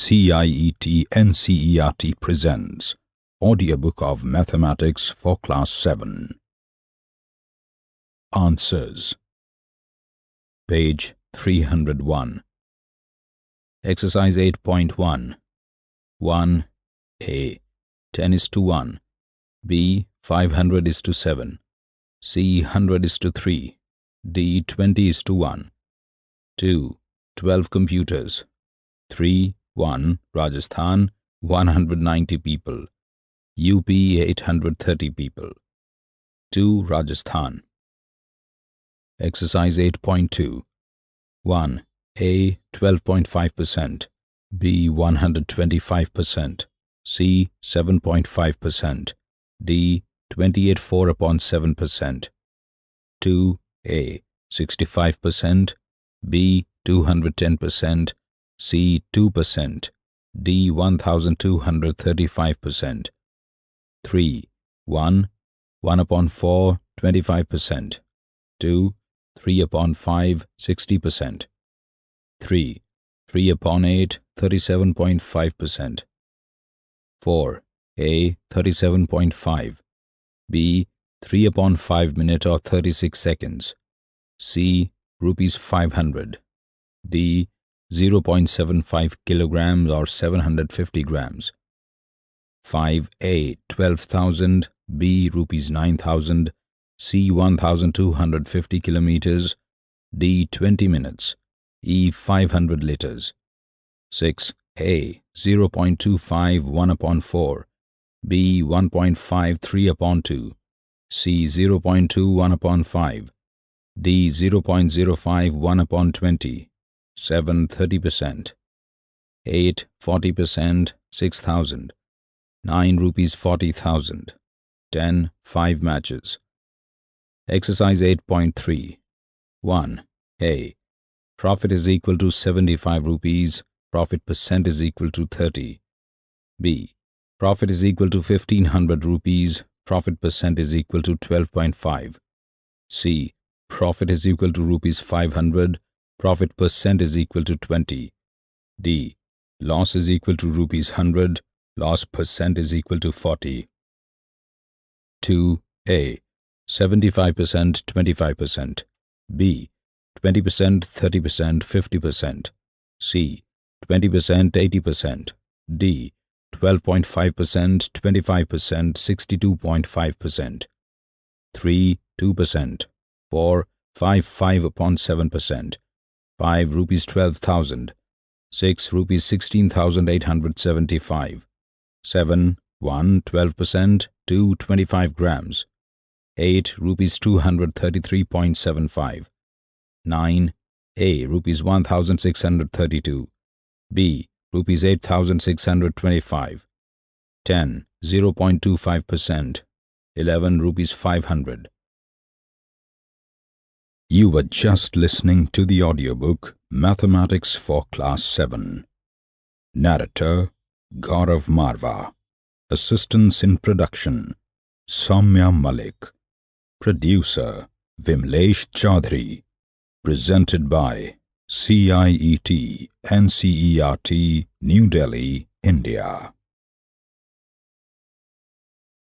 CIET NCERT presents Audiobook of Mathematics for Class 7 Answers Page 301 Exercise 8.1 1. A. 10 is to 1 B. 500 is to 7 C. 100 is to 3 D. 20 is to 1 2. 12 computers 3. 1. Rajasthan 190 people UP 830 people 2. Rajasthan Exercise 8.2 1. A 12.5%, B 125%, C 7.5%, D 28.4 upon 7%, 2. A 65%, B 210%, C 2%, D 1235%, 3. 1. 1 upon 4, 25%, 2. 3 upon 5, 60%, 3. 3 upon 8, 37.5%, 4. A 37.5, B 3 upon 5 minute or 36 seconds, C rupees 500, D 0.75 kilograms or 750 grams. 5A 12,000, B rupees 9,000, C 1,250 kilometers, D 20 minutes, E 500 liters. 6A 0.25 1 upon 4, B 1.5 3 upon 2, C 0.2 1 upon 5, D 0.05 1 upon 20, 7 30%, 8 40%, 6,000, 9 rupees 40,000, 10 5 matches. Exercise 8.3 1. A. Profit is equal to 75 rupees, profit percent is equal to 30. B. Profit is equal to 1500 rupees, profit percent is equal to 12.5. C. Profit is equal to rupees 500, profit percent is equal to 20. D. Loss is equal to rupees 100, loss percent is equal to 40. 2. A. 75% 25%. B. 20% 30% 50%. C. 20% 80%. D. 12.5% 25% 62.5%. 3. 2%. 4. 5 5 upon 7%. 5 rupees 12,000, 6 rupees 16,875, 7 1 12%, 2 25 grams, 8 rupees 233.75, 9 A rupees 1,632, B rupees 8,625, 10 0.25%, 11 rupees 500. You were just listening to the audiobook Mathematics for Class 7. Narrator Gaurav Marva. Assistance in production Soumya Malik. Producer Vimlesh Chaudhary. Presented by CIET NCERT New Delhi, India.